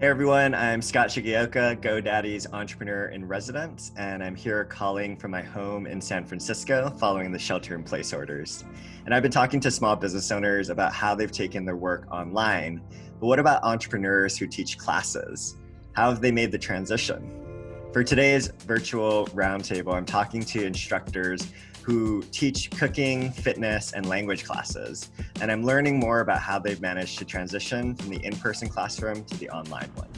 Hey everyone, I'm Scott Shigeoka, GoDaddy's entrepreneur in residence, and I'm here calling from my home in San Francisco following the shelter in place orders. And I've been talking to small business owners about how they've taken their work online. But what about entrepreneurs who teach classes? How have they made the transition? For today's virtual roundtable, I'm talking to instructors who teach cooking, fitness, and language classes. And I'm learning more about how they've managed to transition from the in-person classroom to the online one.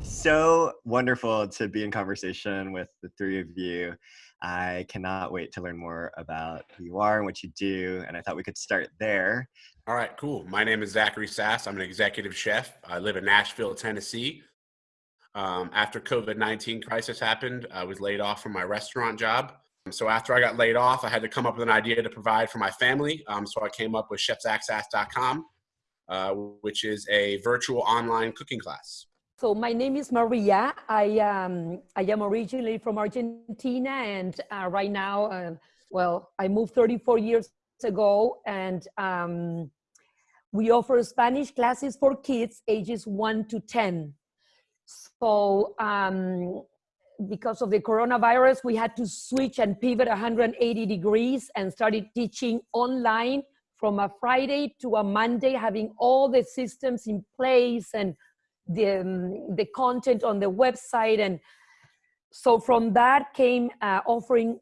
So wonderful to be in conversation with the three of you. I cannot wait to learn more about who you are and what you do. And I thought we could start there. All right, cool. My name is Zachary Sass. I'm an executive chef. I live in Nashville, Tennessee. Um, after COVID-19 crisis happened, I was laid off from my restaurant job. So after I got laid off, I had to come up with an idea to provide for my family. Um, so I came up with chefsaccess.com, uh, which is a virtual online cooking class. So my name is Maria. I, um, I am originally from Argentina and uh, right now, uh, well, I moved 34 years ago and um, we offer Spanish classes for kids ages one to 10. So um, because of the coronavirus, we had to switch and pivot 180 degrees and started teaching online from a Friday to a Monday, having all the systems in place and the, um, the content on the website. And so from that came uh, offering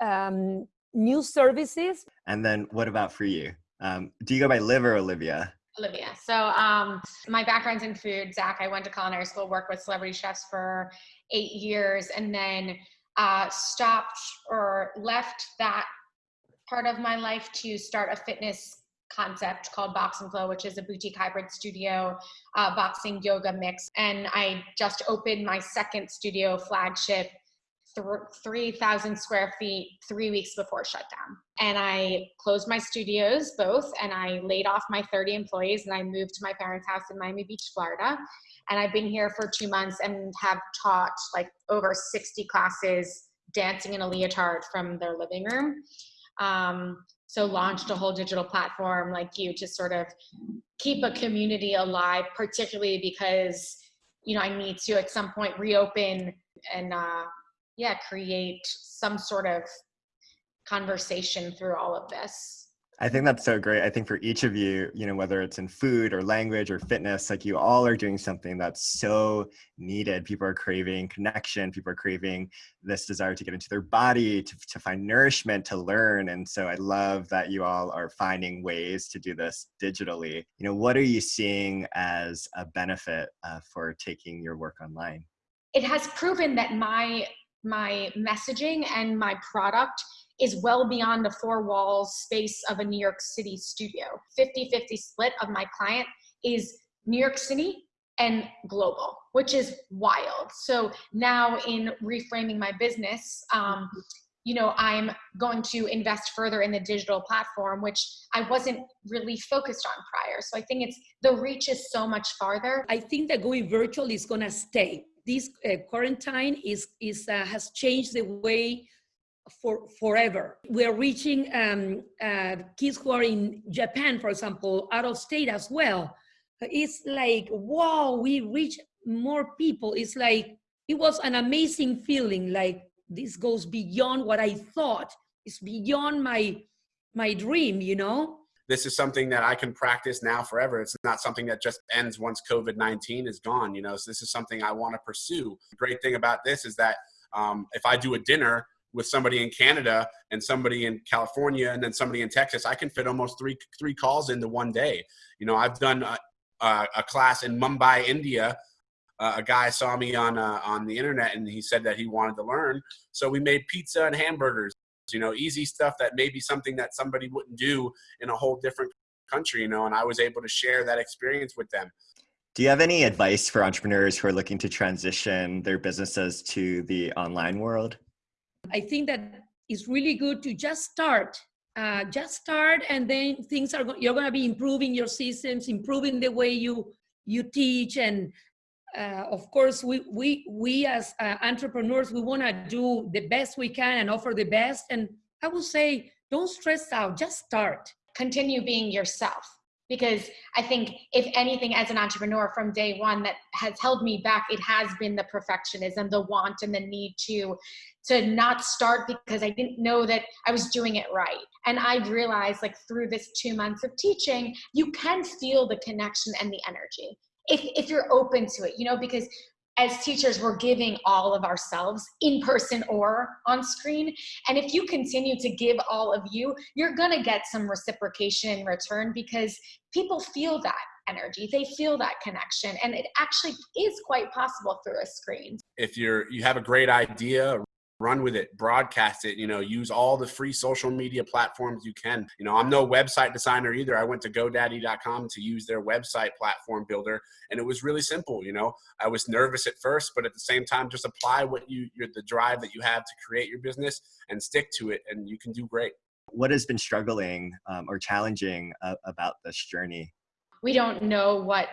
um, new services. And then what about for you? Um, do you go by Liv or Olivia? Olivia. So um, my background's in food. Zach, I went to culinary school, worked with celebrity chefs for eight years, and then uh, stopped or left that part of my life to start a fitness concept called Box and Flow, which is a boutique hybrid studio, uh, boxing yoga mix. And I just opened my second studio flagship 3,000 square feet three weeks before shutdown. And I closed my studios both and I laid off my 30 employees and I moved to my parents' house in Miami Beach, Florida. And I've been here for two months and have taught like over 60 classes dancing in a leotard from their living room. Um, so launched a whole digital platform like you to sort of keep a community alive, particularly because, you know, I need to at some point reopen and uh, yeah, create some sort of conversation through all of this. I think that's so great. I think for each of you, you know, whether it's in food or language or fitness, like you all are doing something that's so needed. People are craving connection. People are craving this desire to get into their body, to, to find nourishment, to learn. And so I love that you all are finding ways to do this digitally. You know, what are you seeing as a benefit uh, for taking your work online? It has proven that my my messaging and my product is well beyond the four walls space of a New York City studio. 50-50 split of my client is New York City and global, which is wild. So now in reframing my business, um, you know, I'm going to invest further in the digital platform, which I wasn't really focused on prior. So I think it's the reach is so much farther. I think that going virtual is going to stay this uh, quarantine is, is uh, has changed the way for forever. We're reaching um, uh, kids who are in Japan, for example, out of state as well. It's like, wow, we reach more people. It's like, it was an amazing feeling. Like this goes beyond what I thought. It's beyond my, my dream, you know? This is something that I can practice now forever. It's not something that just ends once COVID-19 is gone, you know, so this is something I want to pursue. The great thing about this is that um, if I do a dinner with somebody in Canada and somebody in California and then somebody in Texas, I can fit almost three, three calls into one day. You know, I've done a, a, a class in Mumbai, India, uh, a guy saw me on uh, on the internet and he said that he wanted to learn. So we made pizza and hamburgers you know, easy stuff that may be something that somebody wouldn't do in a whole different country, you know, and I was able to share that experience with them. Do you have any advice for entrepreneurs who are looking to transition their businesses to the online world? I think that it's really good to just start. Uh, just start, and then things are you're going to be improving your systems, improving the way you you teach, and uh, of course, we, we, we as uh, entrepreneurs, we want to do the best we can and offer the best. And I would say, don't stress out, just start. Continue being yourself. because I think if anything as an entrepreneur from day one that has held me back, it has been the perfectionism, the want and the need to to not start because I didn't know that I was doing it right. And I've realized like through this two months of teaching, you can feel the connection and the energy. If, if you're open to it, you know, because as teachers, we're giving all of ourselves in person or on screen. And if you continue to give all of you, you're to get some reciprocation in return because people feel that energy. They feel that connection. And it actually is quite possible through a screen. If you're you have a great idea run with it broadcast it you know use all the free social media platforms you can. You know i'm no website designer either. I went to godaddy.com to use their website platform builder and it was really simple you know. I was nervous at first but at the same time just apply what you your, the drive that you have to create your business and stick to it and you can do great. What has been struggling um, or challenging uh, about this journey? We don't know what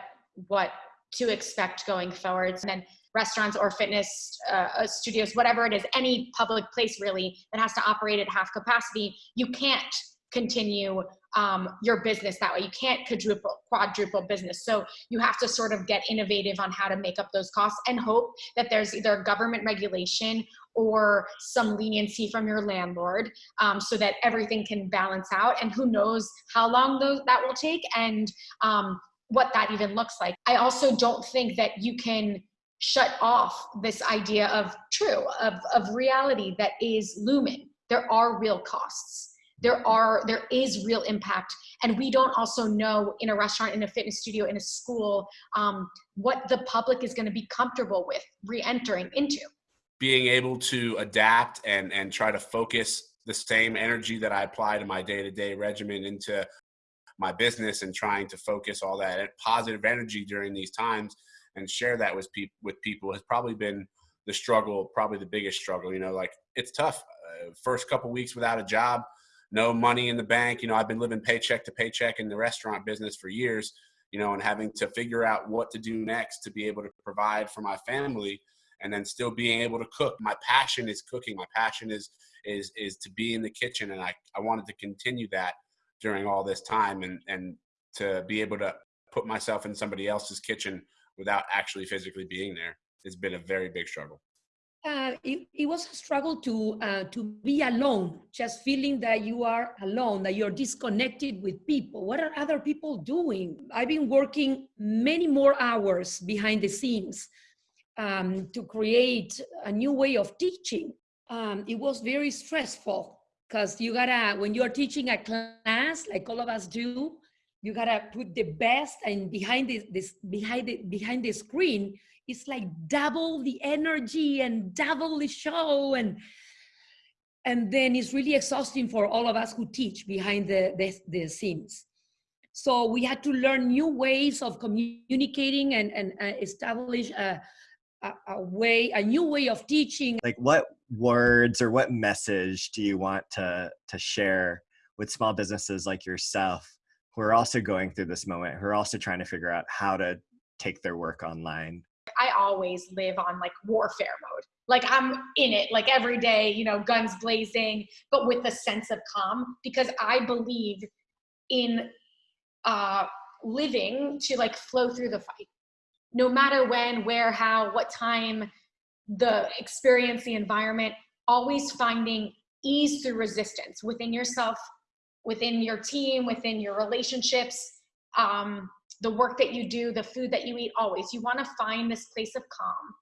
what to expect going forward and then restaurants or fitness uh, uh, studios, whatever it is, any public place really that has to operate at half capacity, you can't continue um, your business that way. You can't quadruple, quadruple business. So you have to sort of get innovative on how to make up those costs and hope that there's either government regulation or some leniency from your landlord um, so that everything can balance out. And who knows how long those, that will take and um, what that even looks like. I also don't think that you can shut off this idea of true, of, of reality that is looming. There are real costs. There are, there is real impact. And we don't also know in a restaurant, in a fitness studio, in a school, um, what the public is gonna be comfortable with re-entering into. Being able to adapt and, and try to focus the same energy that I apply to my day-to-day -day regimen into my business and trying to focus all that positive energy during these times and share that with people with people has probably been the struggle, probably the biggest struggle. You know, like it's tough. Uh, first couple weeks without a job, no money in the bank. You know, I've been living paycheck to paycheck in the restaurant business for years. You know, and having to figure out what to do next to be able to provide for my family, and then still being able to cook. My passion is cooking. My passion is is is to be in the kitchen, and I I wanted to continue that during all this time, and and to be able to put myself in somebody else's kitchen without actually physically being there it's been a very big struggle. Uh, it, it, was a struggle to uh, to be alone, just feeling that you are alone, that you're disconnected with people. What are other people doing? I've been working many more hours behind the scenes um, to create a new way of teaching. Um, it was very stressful because you gotta, when you're teaching a class, like all of us do, you gotta put the best and behind this, this behind the behind the screen. It's like double the energy and double the show and and then it's really exhausting for all of us who teach behind the, the, the scenes. So we had to learn new ways of communicating and, and uh, establish a, a, a, way a new way of teaching. Like what words or what message do you want to to share with small businesses like yourself who are also going through this moment, who are also trying to figure out how to take their work online? I always live on like warfare mode. Like I'm in it like every day, you know, guns blazing, but with a sense of calm because I believe in uh, living to like flow through the fight. No matter when, where, how, what time, the experience, the environment, always finding ease through resistance within yourself within your team, within your relationships, um, the work that you do, the food that you eat, always. You want to find this place of calm,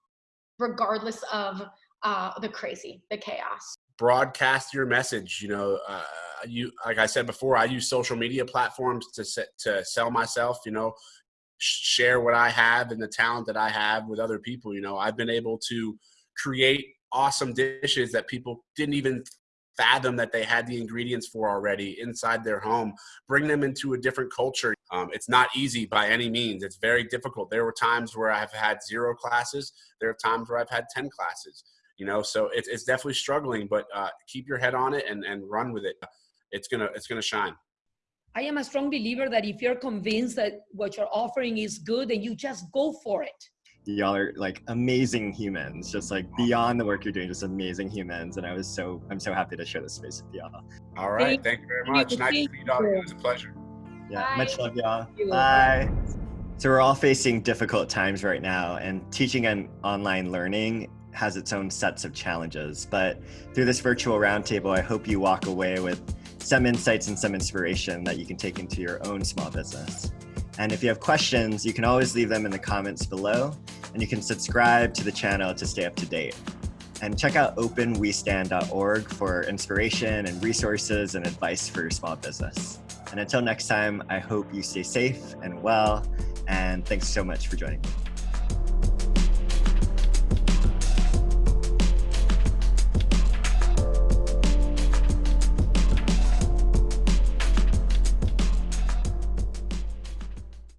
regardless of uh, the crazy, the chaos. Broadcast your message. You know, uh, you like I said before, I use social media platforms to set, to sell myself. You know, share what I have and the talent that I have with other people. You know, I've been able to create awesome dishes that people didn't even fathom that they had the ingredients for already inside their home, bring them into a different culture. Um, it's not easy by any means. It's very difficult. There were times where I've had zero classes. There are times where I've had 10 classes, you know, so it's, it's definitely struggling, but uh, keep your head on it and, and run with it. It's gonna, it's gonna shine. I am a strong believer that if you're convinced that what you're offering is good, then you just go for it y'all are like amazing humans, just like beyond the work you're doing, just amazing humans. And I was so, I'm so happy to share this space with y'all. All right. Thank, thank you very much. Nice to meet y'all. It was a pleasure. Yeah, Bye. much love, y'all. Bye. So we're all facing difficult times right now, and teaching and online learning has its own sets of challenges. But through this virtual roundtable, I hope you walk away with some insights and some inspiration that you can take into your own small business. And if you have questions, you can always leave them in the comments below, and you can subscribe to the channel to stay up to date. And check out openwestand.org for inspiration and resources and advice for your small business. And until next time, I hope you stay safe and well. And thanks so much for joining me.